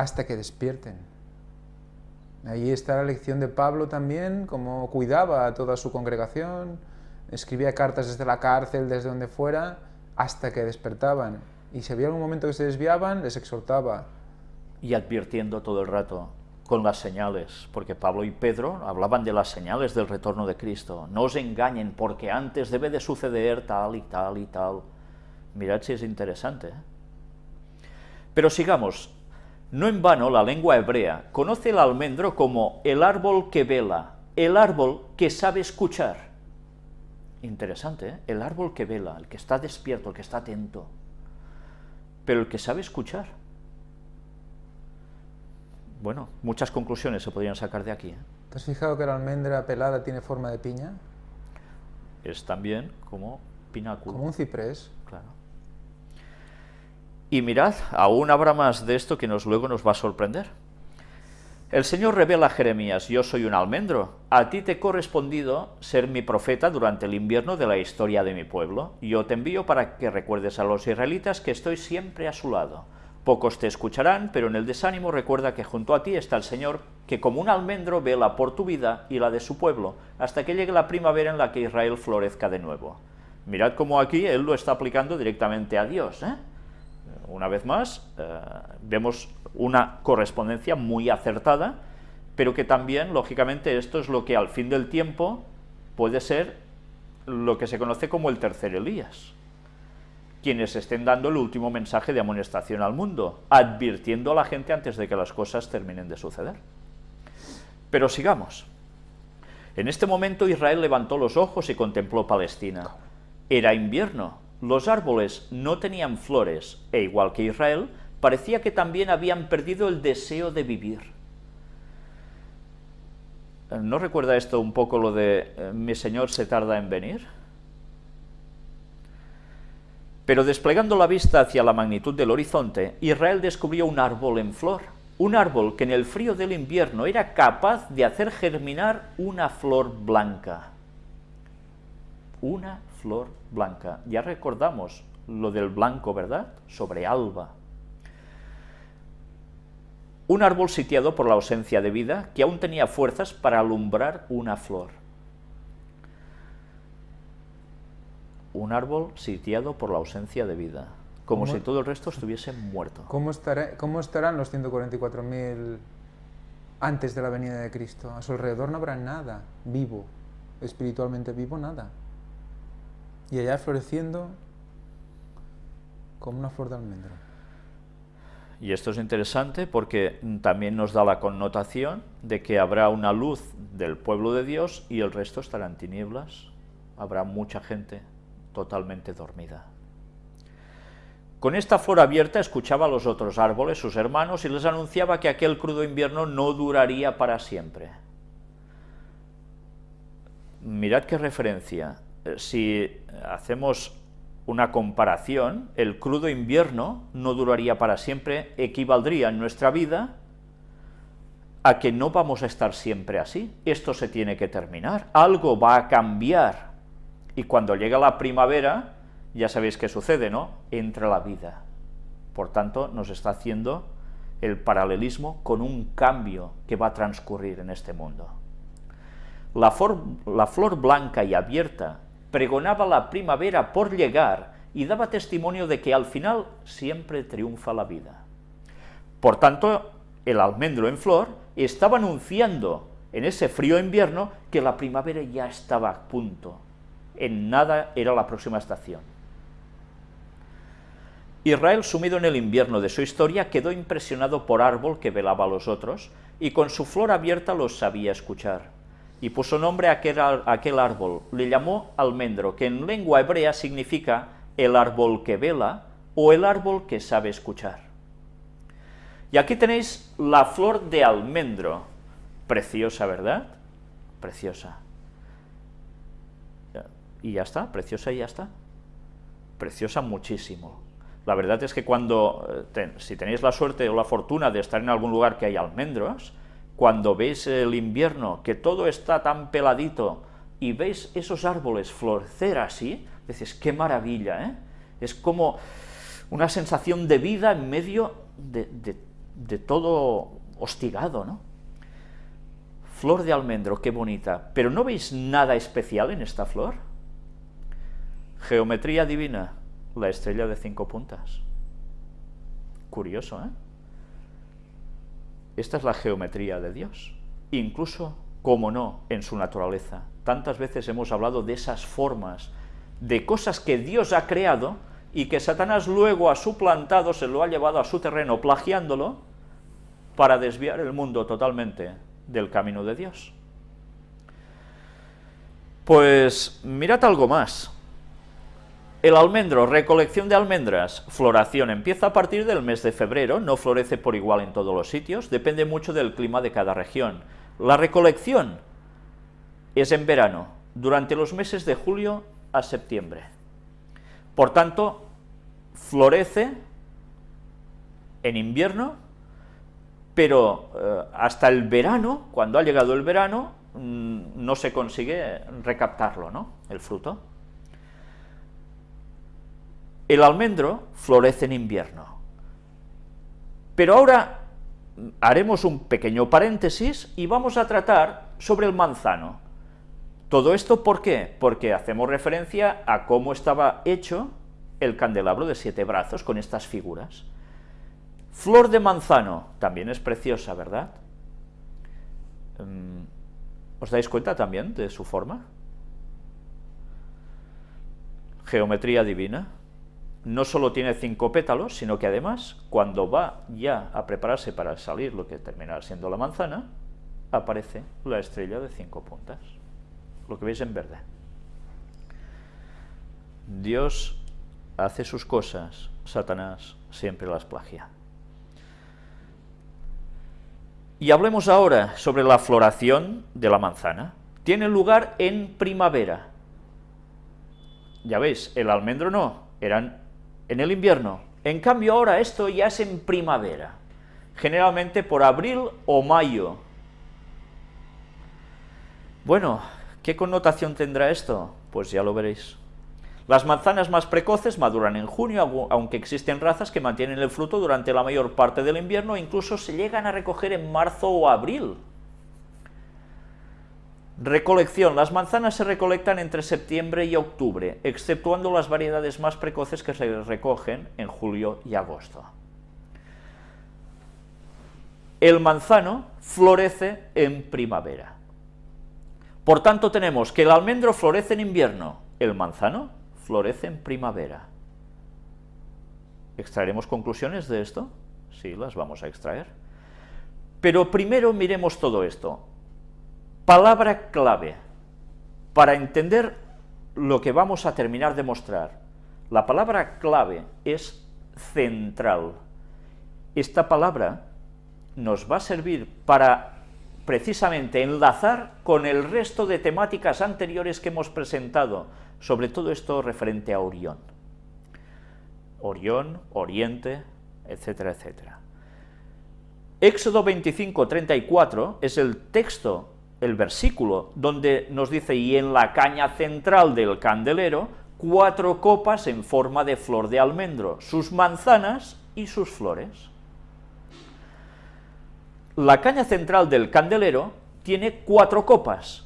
hasta que despierten. Ahí está la lección de Pablo también, cómo cuidaba a toda su congregación, escribía cartas desde la cárcel, desde donde fuera, hasta que despertaban. Y si había algún momento que se desviaban, les exhortaba. Y advirtiendo todo el rato con las señales, porque Pablo y Pedro hablaban de las señales del retorno de Cristo. No os engañen, porque antes debe de suceder tal y tal y tal. Mirad si es interesante. ¿eh? Pero sigamos, no en vano la lengua hebrea conoce el almendro como el árbol que vela, el árbol que sabe escuchar. Interesante, ¿eh? el árbol que vela, el que está despierto, el que está atento, pero el que sabe escuchar. Bueno, muchas conclusiones se podrían sacar de aquí. ¿eh? ¿Te has fijado que la almendra pelada tiene forma de piña? Es también como pináculo. Como un ciprés. Claro. Y mirad, aún habrá más de esto que nos, luego nos va a sorprender. El Señor revela a Jeremías, yo soy un almendro, a ti te he correspondido ser mi profeta durante el invierno de la historia de mi pueblo. Yo te envío para que recuerdes a los israelitas que estoy siempre a su lado. Pocos te escucharán, pero en el desánimo recuerda que junto a ti está el Señor, que como un almendro vela por tu vida y la de su pueblo, hasta que llegue la primavera en la que Israel florezca de nuevo. Mirad cómo aquí él lo está aplicando directamente a Dios, ¿eh? Una vez más, eh, vemos una correspondencia muy acertada, pero que también, lógicamente, esto es lo que al fin del tiempo puede ser lo que se conoce como el tercer Elías, quienes estén dando el último mensaje de amonestación al mundo, advirtiendo a la gente antes de que las cosas terminen de suceder. Pero sigamos. En este momento Israel levantó los ojos y contempló Palestina. Era invierno, los árboles no tenían flores, e igual que Israel, parecía que también habían perdido el deseo de vivir. ¿No recuerda esto un poco lo de eh, mi Señor se tarda en venir? Pero desplegando la vista hacia la magnitud del horizonte, Israel descubrió un árbol en flor, un árbol que en el frío del invierno era capaz de hacer germinar una flor blanca. Una flor blanca. Ya recordamos lo del blanco, ¿verdad? Sobre alba. Un árbol sitiado por la ausencia de vida que aún tenía fuerzas para alumbrar una flor. Un árbol sitiado por la ausencia de vida, como si todo el resto estuviese muerto. ¿Cómo, cómo estarán los 144.000 antes de la venida de Cristo? A su alrededor no habrá nada vivo, espiritualmente vivo, nada y allá floreciendo como una flor de almendro. Y esto es interesante porque también nos da la connotación de que habrá una luz del pueblo de Dios y el resto estarán tinieblas. Habrá mucha gente totalmente dormida. Con esta flor abierta escuchaba a los otros árboles, sus hermanos, y les anunciaba que aquel crudo invierno no duraría para siempre. Mirad qué referencia. Eh, si hacemos una comparación, el crudo invierno no duraría para siempre, equivaldría en nuestra vida a que no vamos a estar siempre así. Esto se tiene que terminar, algo va a cambiar. Y cuando llega la primavera, ya sabéis qué sucede, ¿no? Entra la vida. Por tanto, nos está haciendo el paralelismo con un cambio que va a transcurrir en este mundo. La, la flor blanca y abierta pregonaba la primavera por llegar y daba testimonio de que al final siempre triunfa la vida. Por tanto, el almendro en flor estaba anunciando en ese frío invierno que la primavera ya estaba a punto. En nada era la próxima estación. Israel, sumido en el invierno de su historia, quedó impresionado por árbol que velaba a los otros, y con su flor abierta los sabía escuchar y puso nombre a aquel, árbol. Le llamó almendro, que en lengua hebrea significa el árbol que vela o el árbol que sabe escuchar. Y aquí tenéis la flor de almendro. Preciosa, ¿verdad? Preciosa. Y ya está, preciosa y ya está. Preciosa muchísimo. La verdad es que cuando, eh, si tenéis la suerte o la fortuna de estar en algún lugar que hay almendros, cuando veis el invierno, que todo está tan peladito, y veis esos árboles florecer así, dices, qué maravilla, ¿eh? Es como una sensación de vida en medio de, de todo hostigado, ¿no? Flor de almendro, qué bonita. Pero ¿no veis nada especial en esta flor? Geometría divina, la estrella de cinco puntas. Curioso, ¿eh? Esta es la geometría de Dios. Incluso, como no, en su naturaleza. Tantas veces hemos hablado de esas formas, de cosas que Dios ha creado y que Satanás luego ha suplantado, se lo ha llevado a su terreno plagiándolo para desviar el mundo totalmente del camino de Dios. Pues mirad algo más. El almendro, recolección de almendras, floración, empieza a partir del mes de febrero, no florece por igual en todos los sitios, depende mucho del clima de cada región. La recolección es en verano, durante los meses de julio a septiembre. Por tanto, florece en invierno, pero eh, hasta el verano, cuando ha llegado el verano, mm, no se consigue recaptarlo, ¿no?, el fruto. El almendro florece en invierno. Pero ahora haremos un pequeño paréntesis y vamos a tratar sobre el manzano. ¿Todo esto por qué? Porque hacemos referencia a cómo estaba hecho el candelabro de siete brazos con estas figuras. Flor de manzano, también es preciosa, ¿verdad? Mm, ¿Os dais cuenta también de su forma? Geometría divina. No solo tiene cinco pétalos, sino que además, cuando va ya a prepararse para salir lo que terminará siendo la manzana, aparece la estrella de cinco puntas, lo que veis en verde. Dios hace sus cosas, Satanás siempre las plagia. Y hablemos ahora sobre la floración de la manzana. Tiene lugar en primavera. Ya veis, el almendro no, eran en el invierno. En cambio ahora esto ya es en primavera, generalmente por abril o mayo. Bueno, ¿qué connotación tendrá esto? Pues ya lo veréis. Las manzanas más precoces maduran en junio, aunque existen razas que mantienen el fruto durante la mayor parte del invierno e incluso se llegan a recoger en marzo o abril. Recolección. Las manzanas se recolectan entre septiembre y octubre, exceptuando las variedades más precoces que se recogen en julio y agosto. El manzano florece en primavera. Por tanto, tenemos que el almendro florece en invierno, el manzano florece en primavera. ¿Extraeremos conclusiones de esto? Sí, las vamos a extraer. Pero primero miremos todo esto. Palabra clave para entender lo que vamos a terminar de mostrar. La palabra clave es central. Esta palabra nos va a servir para precisamente enlazar con el resto de temáticas anteriores que hemos presentado, sobre todo esto referente a Orión. Orión, Oriente, etcétera, etcétera. Éxodo 25, 34 es el texto, el versículo, donde nos dice, y en la caña central del candelero, cuatro copas en forma de flor de almendro, sus manzanas y sus flores. La caña central del candelero tiene cuatro copas,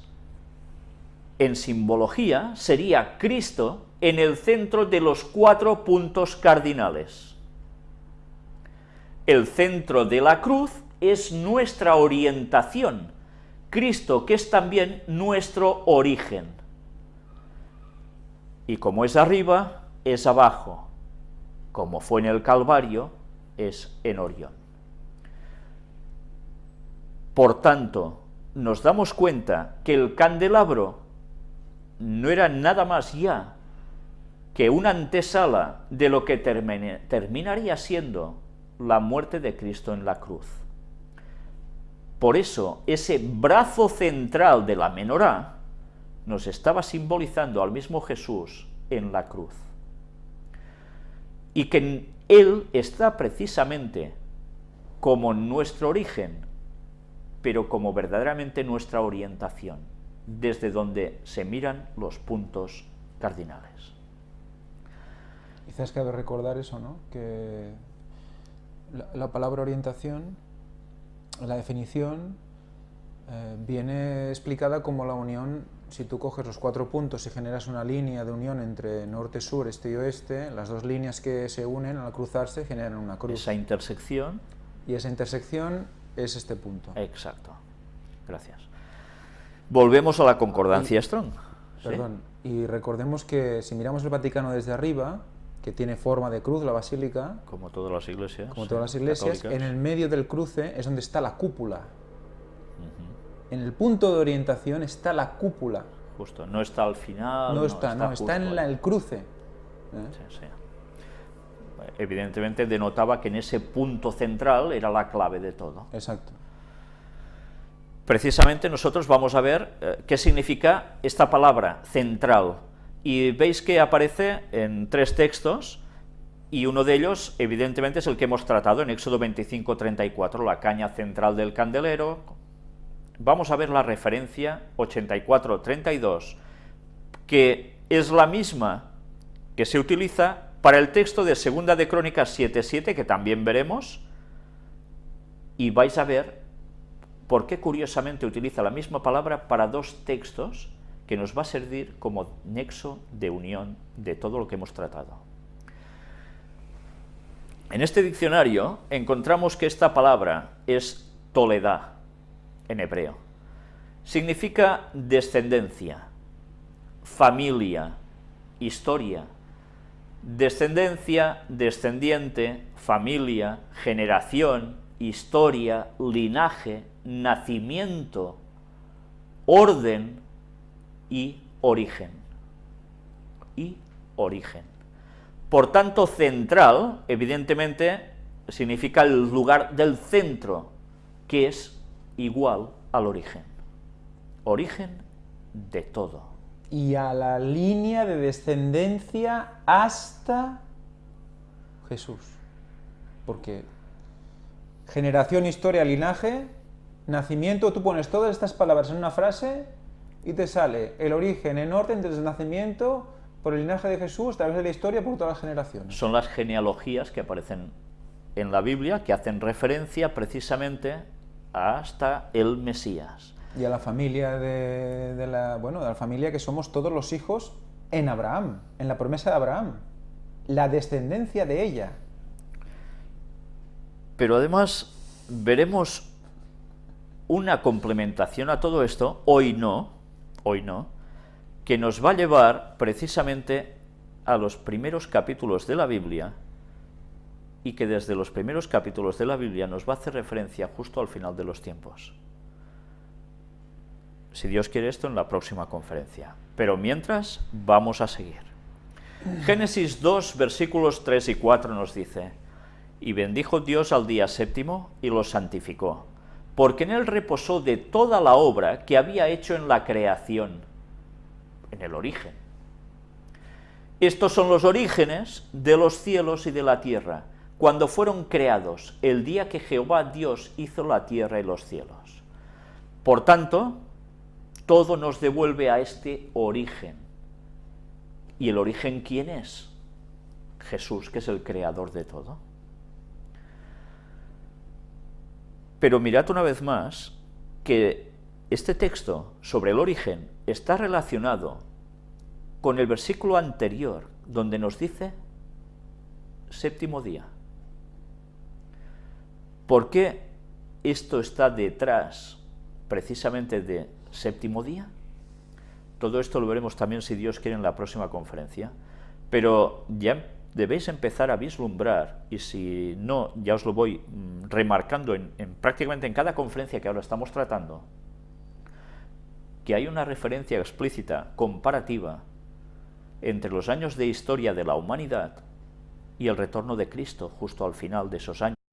en simbología sería Cristo en el centro de los cuatro puntos cardinales. El centro de la cruz es nuestra orientación, Cristo que es también nuestro origen. Y como es arriba, es abajo, como fue en el Calvario, es en Orión. Por tanto, nos damos cuenta que el candelabro no era nada más ya que una antesala de lo que terminaría siendo la muerte de Cristo en la cruz. Por eso, ese brazo central de la menorá nos estaba simbolizando al mismo Jesús en la cruz. Y que Él está precisamente como nuestro origen, pero como verdaderamente nuestra orientación desde donde se miran los puntos cardinales. Quizás cabe recordar eso, ¿no? Que La, la palabra orientación, la definición, eh, viene explicada como la unión, si tú coges los cuatro puntos y generas una línea de unión entre norte, sur, este y oeste, las dos líneas que se unen al cruzarse generan una cruz. Esa intersección. Y esa intersección es este punto. Exacto. Gracias. Volvemos a la concordancia Strong. ¿sí? Perdón, y recordemos que si miramos el Vaticano desde arriba, que tiene forma de cruz, la basílica, Como todas las iglesias. como todas las iglesias, católicas. en el medio del cruce es donde está la cúpula. En el punto de orientación está la cúpula. Justo, no está al final. No está, no, está en la- el cruce. ¿eh? Sí, sí. Evidentemente denotaba que en ese punto central era la clave de todo. Exacto. Precisamente nosotros vamos a ver eh, qué significa esta palabra central. Y veis que aparece en tres textos, y uno de ellos, evidentemente, es el que hemos tratado en Éxodo 25-34, la caña central del candelero. Vamos a ver la referencia 84-32, que es la misma que se utiliza para el texto de Segunda de Crónicas 7.7, que también veremos, y vais a ver por qué curiosamente utiliza la misma palabra para dos textos que nos va a servir como nexo de unión de todo lo que hemos tratado. En este diccionario encontramos que esta palabra es toledá en hebreo. Significa descendencia, familia, historia, descendencia, descendiente, familia, generación, historia, linaje, nacimiento, orden y origen. Y origen. Por tanto, central, evidentemente, significa el lugar del centro, que es igual al origen. Origen de todo. Y a la línea de descendencia hasta Jesús. Porque generación, historia, linaje, nacimiento, tú pones todas estas palabras en una frase y te sale el origen en orden desde el nacimiento por el linaje de Jesús, a través de la historia, por todas las generaciones. Son las genealogías que aparecen en la Biblia que hacen referencia precisamente hasta el Mesías. Y a la familia de, de la, bueno, de la familia que somos todos los hijos en Abraham, en la promesa de Abraham, la descendencia de ella. Pero además veremos una complementación a todo esto, hoy no, hoy no, que nos va a llevar precisamente a los primeros capítulos de la Biblia y que desde los primeros capítulos de la Biblia nos va a hacer referencia justo al final de los tiempos. Si Dios quiere esto en la próxima conferencia. Pero mientras, vamos a seguir. Génesis 2, versículos 3 y 4 nos dice, Y bendijo Dios al día séptimo y lo santificó, porque en él reposó de toda la obra que había hecho en la creación, en el origen. Estos son los orígenes de los cielos y de la tierra, cuando fueron creados, el día que Jehová Dios hizo la tierra y los cielos. Por tanto, todo nos devuelve a este origen. ¿Y el origen quién es? Jesús, que es el creador de todo. Pero mirad una vez más que este texto sobre el origen está relacionado con el versículo anterior, donde nos dice séptimo día. ¿Por qué esto está detrás precisamente de séptimo día? Todo esto lo veremos también, si Dios quiere, en la próxima conferencia. Pero ya debéis empezar a vislumbrar, y si no, ya os lo voy mm, remarcando en, en prácticamente en cada conferencia que ahora estamos tratando, que hay una referencia explícita, comparativa, entre los años de historia de la humanidad y el retorno de Cristo, justo al final de esos años.